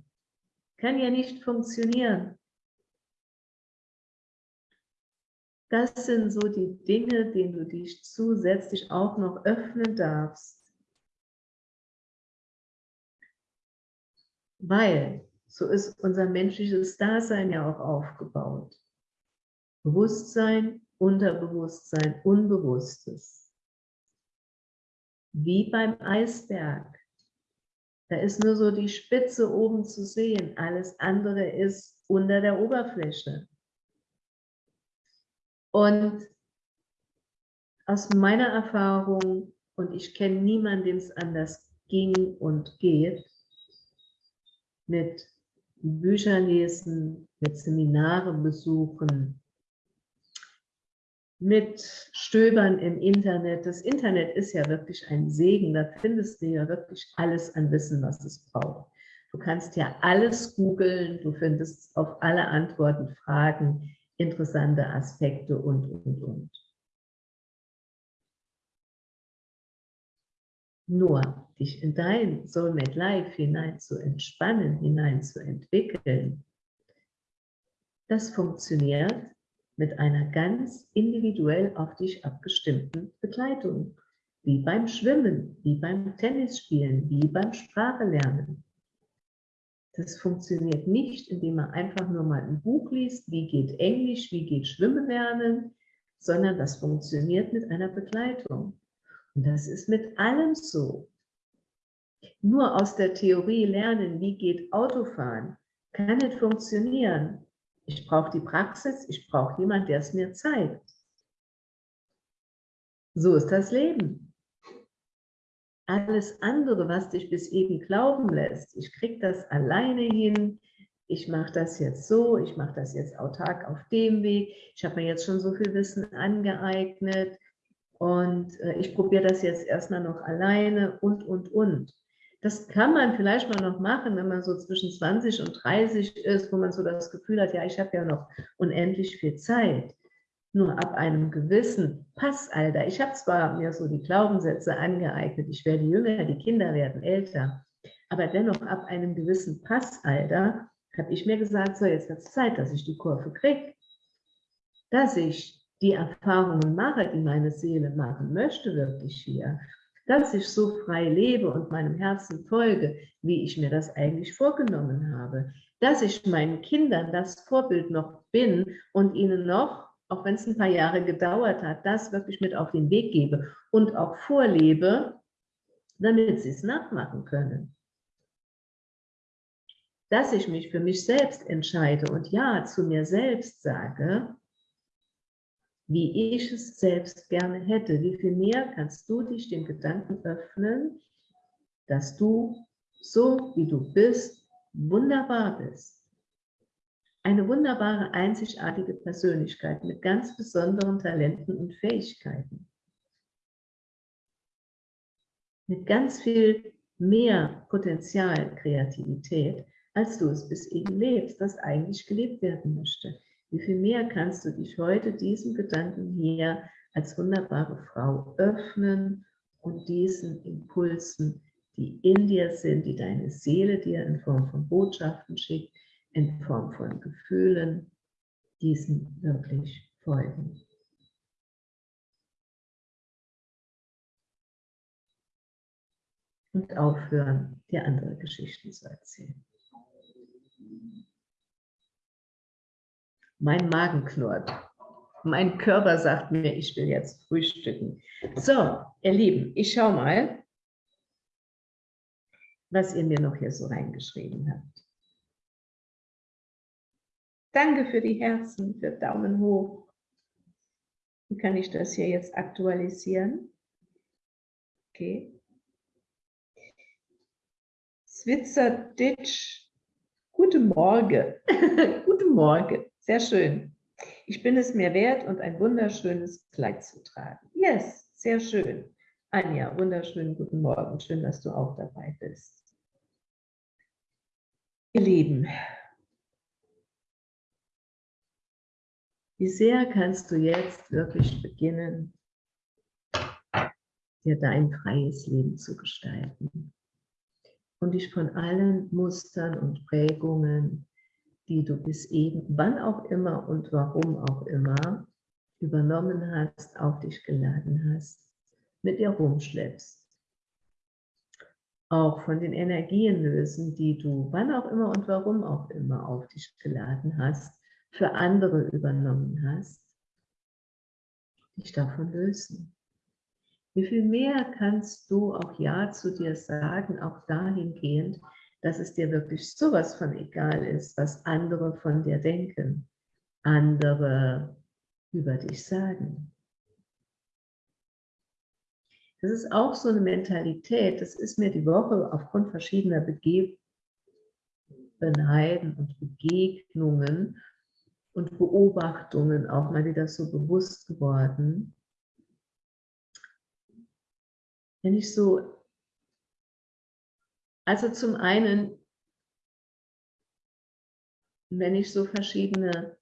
Kann ja nicht funktionieren. Das sind so die Dinge, denen du dich zusätzlich auch noch öffnen darfst. Weil so ist unser menschliches Dasein ja auch aufgebaut. Bewusstsein, Unterbewusstsein, Unbewusstes. Wie beim Eisberg. Da ist nur so die Spitze oben zu sehen. Alles andere ist unter der Oberfläche. Und aus meiner Erfahrung, und ich kenne niemanden, dem es anders ging und geht, mit Bücher lesen, mit Seminare besuchen, mit Stöbern im Internet. Das Internet ist ja wirklich ein Segen, da findest du ja wirklich alles an Wissen, was es braucht. Du kannst ja alles googeln, du findest auf alle Antworten Fragen, interessante Aspekte und, und, und. Nur dich in dein Soulmate Life hinein zu entspannen, hinein zu entwickeln, das funktioniert mit einer ganz individuell auf dich abgestimmten Begleitung. Wie beim Schwimmen, wie beim Tennisspielen, wie beim Sprachelernen. Das funktioniert nicht, indem man einfach nur mal ein Buch liest, wie geht Englisch, wie geht Schwimmen lernen, sondern das funktioniert mit einer Begleitung. Und das ist mit allem so. Nur aus der Theorie lernen, wie geht Autofahren, kann nicht funktionieren. Ich brauche die Praxis, ich brauche jemanden, der es mir zeigt. So ist das Leben. Alles andere, was dich bis eben glauben lässt, ich kriege das alleine hin, ich mache das jetzt so, ich mache das jetzt autark auf dem Weg, ich habe mir jetzt schon so viel Wissen angeeignet, und äh, ich probiere das jetzt erstmal noch alleine und, und, und. Das kann man vielleicht mal noch machen, wenn man so zwischen 20 und 30 ist, wo man so das Gefühl hat, ja, ich habe ja noch unendlich viel Zeit. Nur ab einem gewissen Passalter, ich habe zwar mir so die Glaubenssätze angeeignet, ich werde jünger, die Kinder werden älter, aber dennoch ab einem gewissen Passalter habe ich mir gesagt, so jetzt wird es Zeit, dass ich die Kurve kriege, dass ich die Erfahrungen mache, die meine Seele machen möchte, wirklich hier, dass ich so frei lebe und meinem Herzen folge, wie ich mir das eigentlich vorgenommen habe, dass ich meinen Kindern das Vorbild noch bin und ihnen noch, auch wenn es ein paar Jahre gedauert hat, das wirklich mit auf den Weg gebe und auch vorlebe, damit sie es nachmachen können. Dass ich mich für mich selbst entscheide und Ja zu mir selbst sage, wie ich es selbst gerne hätte. Wie viel mehr kannst du dich dem Gedanken öffnen, dass du so wie du bist, wunderbar bist. Eine wunderbare, einzigartige Persönlichkeit mit ganz besonderen Talenten und Fähigkeiten. Mit ganz viel mehr Potenzial, Kreativität, als du es bis eben lebst, das eigentlich gelebt werden möchte. Wie viel mehr kannst du dich heute diesem Gedanken hier als wunderbare Frau öffnen und diesen Impulsen, die in dir sind, die deine Seele dir in Form von Botschaften schickt, in Form von Gefühlen, diesen wirklich folgen. Und aufhören, dir andere Geschichten zu erzählen. Mein Magen knurrt. Mein Körper sagt mir, ich will jetzt frühstücken. So, ihr Lieben, ich schaue mal, was ihr mir noch hier so reingeschrieben habt. Danke für die Herzen, für Daumen hoch. Wie kann ich das hier jetzt aktualisieren? Okay. Switzer Ditch, guten Morgen. guten Morgen. Sehr schön. Ich bin es mir wert und ein wunderschönes Kleid zu tragen. Yes, sehr schön. Anja, wunderschönen guten Morgen. Schön, dass du auch dabei bist. Ihr Lieben, wie sehr kannst du jetzt wirklich beginnen, dir dein freies Leben zu gestalten und dich von allen Mustern und Prägungen die du bis eben, wann auch immer und warum auch immer, übernommen hast, auf dich geladen hast, mit dir rumschleppst. Auch von den Energien lösen, die du wann auch immer und warum auch immer auf dich geladen hast, für andere übernommen hast, dich davon lösen. Wie viel mehr kannst du auch Ja zu dir sagen, auch dahingehend, dass es dir wirklich sowas von egal ist, was andere von dir denken, andere über dich sagen. Das ist auch so eine Mentalität, das ist mir die Woche aufgrund verschiedener Begebenheiten und Begegnungen und Beobachtungen auch mal wieder so bewusst geworden. Wenn ich so, also zum einen, wenn ich so verschiedene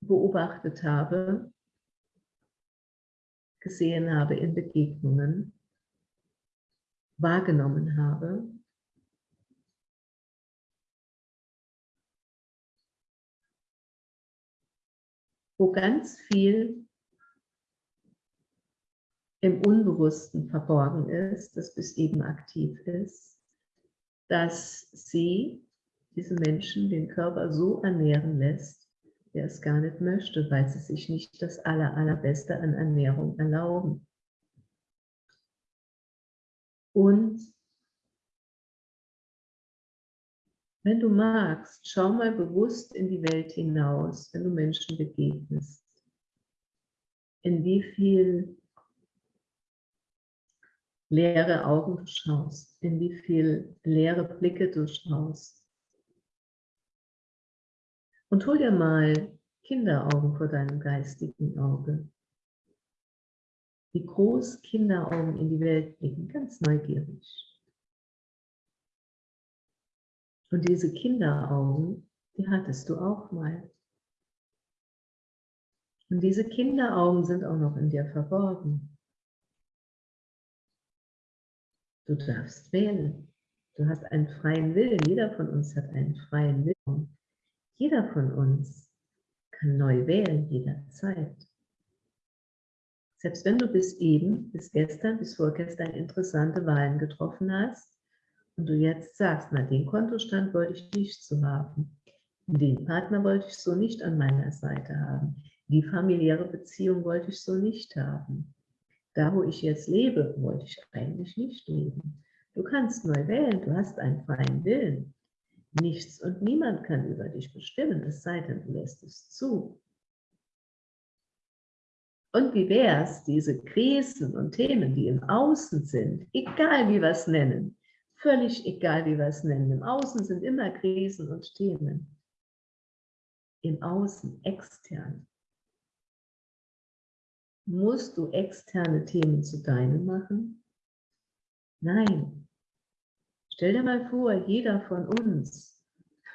beobachtet habe, gesehen habe in Begegnungen, wahrgenommen habe, wo ganz viel im Unbewussten verborgen ist, das bis eben aktiv ist, dass sie, diese Menschen, den Körper so ernähren lässt, der es gar nicht möchte, weil sie sich nicht das aller, allerbeste an Ernährung erlauben. Und wenn du magst, schau mal bewusst in die Welt hinaus, wenn du Menschen begegnest. In wie viel leere Augen du schaust, in wie viel leere Blicke du schaust. Und hol dir mal Kinderaugen vor deinem geistigen Auge. Wie groß Kinderaugen in die Welt blicken, ganz neugierig. Und diese Kinderaugen, die hattest du auch mal. Und diese Kinderaugen sind auch noch in dir verborgen. Du darfst wählen. Du hast einen freien Willen. Jeder von uns hat einen freien Willen. Jeder von uns kann neu wählen, jederzeit. Selbst wenn du bis eben, bis gestern, bis vorgestern interessante Wahlen getroffen hast und du jetzt sagst, na den Kontostand wollte ich nicht so haben, den Partner wollte ich so nicht an meiner Seite haben, die familiäre Beziehung wollte ich so nicht haben. Da, wo ich jetzt lebe, wollte ich eigentlich nicht leben. Du kannst neu wählen, du hast einen freien Willen. Nichts und niemand kann über dich bestimmen, es sei denn, du lässt es zu. Und wie wäre es, diese Krisen und Themen, die im Außen sind, egal wie wir es nennen, völlig egal wie wir es nennen, im Außen sind immer Krisen und Themen. Im Außen, extern. Musst du externe Themen zu deinen machen? Nein, Stell dir mal vor, jeder von uns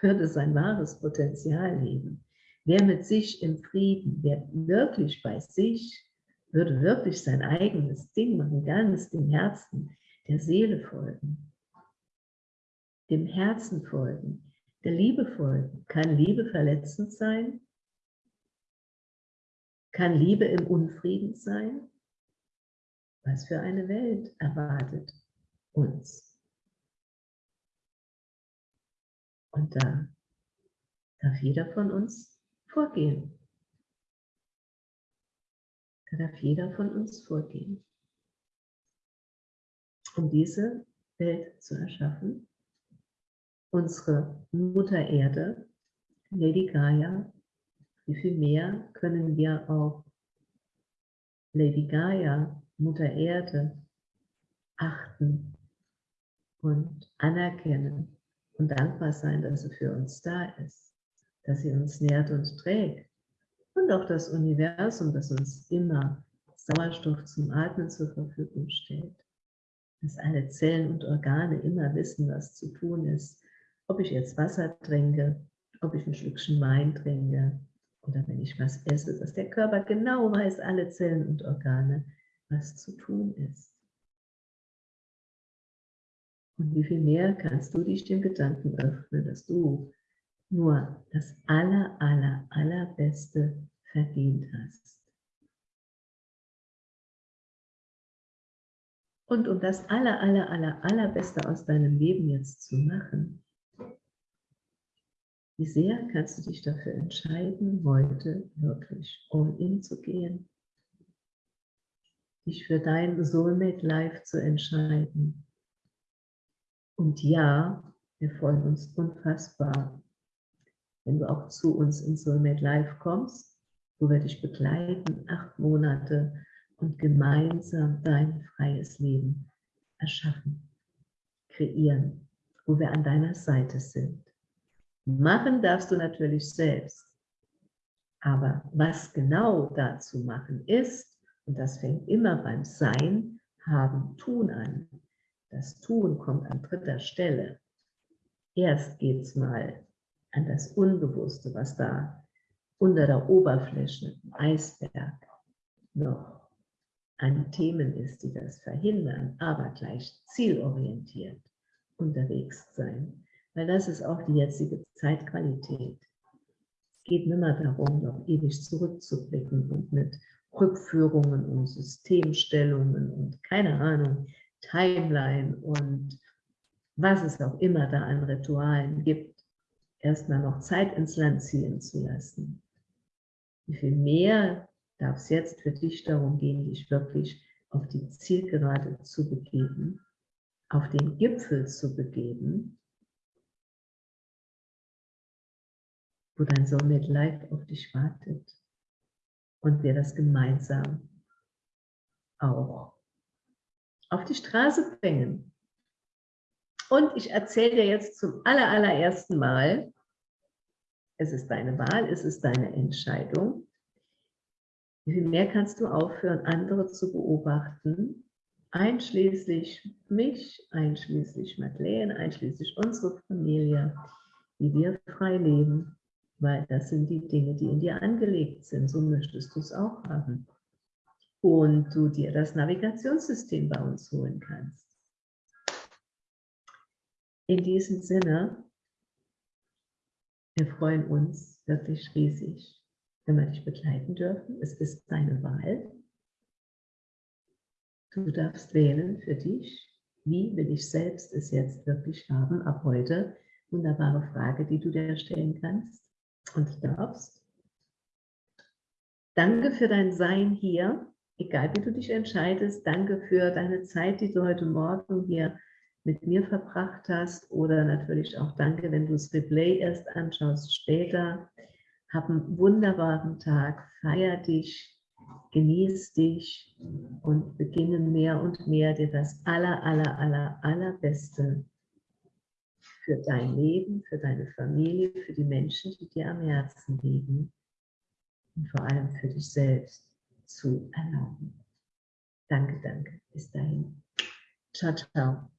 würde sein wahres Potenzial leben. Wer mit sich im Frieden, wer wirklich bei sich, würde wirklich sein eigenes Ding machen, ganz dem Herzen, der Seele folgen, dem Herzen folgen, der Liebe folgen. Kann Liebe verletzend sein? Kann Liebe im Unfrieden sein? Was für eine Welt erwartet uns? Und da darf jeder von uns vorgehen. Da darf jeder von uns vorgehen, um diese Welt zu erschaffen. Unsere Mutter Erde, Lady Gaia, wie viel mehr können wir auf Lady Gaia, Mutter Erde, achten und anerkennen und dankbar sein, dass sie für uns da ist, dass sie uns nährt und trägt. Und auch das Universum, das uns immer Sauerstoff zum Atmen zur Verfügung stellt. Dass alle Zellen und Organe immer wissen, was zu tun ist. Ob ich jetzt Wasser trinke, ob ich ein Schlückchen Wein trinke oder wenn ich was esse, dass der Körper genau weiß, alle Zellen und Organe, was zu tun ist. Und wie viel mehr kannst du dich dem Gedanken öffnen, dass du nur das aller, aller, allerbeste verdient hast. Und um das aller, aller, aller, allerbeste aus deinem Leben jetzt zu machen, wie sehr kannst du dich dafür entscheiden, heute wirklich all in zu gehen, dich für dein Soulmate Life zu entscheiden. Und ja, wir freuen uns unfassbar, wenn du auch zu uns in Soulmate Life kommst, wo wir dich begleiten, acht Monate und gemeinsam dein freies Leben erschaffen, kreieren, wo wir an deiner Seite sind. Machen darfst du natürlich selbst. Aber was genau dazu machen ist, und das fängt immer beim Sein, Haben, Tun an. Das Tun kommt an dritter Stelle. Erst geht es mal an das Unbewusste, was da unter der Oberfläche, im Eisberg, noch an Themen ist, die das verhindern, aber gleich zielorientiert unterwegs sein. Weil das ist auch die jetzige Zeitqualität. Es geht nicht mehr darum, noch ewig zurückzublicken und mit Rückführungen und Systemstellungen und keine Ahnung, Timeline und was es auch immer da an Ritualen gibt, erstmal noch Zeit ins Land ziehen zu lassen. Wie viel mehr darf es jetzt für dich darum gehen, dich wirklich auf die Zielgerade zu begeben, auf den Gipfel zu begeben, wo dein Soulmate Life auf dich wartet und wir das gemeinsam auch auf die Straße bringen. Und ich erzähle dir jetzt zum aller, allerersten Mal, es ist deine Wahl, es ist deine Entscheidung, wie viel mehr kannst du aufhören, andere zu beobachten, einschließlich mich, einschließlich Madeleine, einschließlich unsere Familie, wie wir frei leben, weil das sind die Dinge, die in dir angelegt sind. So möchtest du es auch haben. Und du dir das Navigationssystem bei uns holen kannst. In diesem Sinne, wir freuen uns wirklich riesig, wenn wir dich begleiten dürfen. Es ist deine Wahl. Du darfst wählen für dich, wie will ich selbst es jetzt wirklich haben, ab heute. Wunderbare Frage, die du dir stellen kannst und darfst. Danke für dein Sein hier, egal wie du dich entscheidest. Danke für deine Zeit, die du heute Morgen hier mit mir verbracht hast. Oder natürlich auch danke, wenn du das Replay erst anschaust später. Hab einen wunderbaren Tag, feier dich, genieß dich und beginne mehr und mehr dir das aller, aller, aller, allerbeste für dein Leben, für deine Familie, für die Menschen, die dir am Herzen liegen und vor allem für dich selbst zu erlauben. Danke, danke. Bis dahin. Ciao, ciao.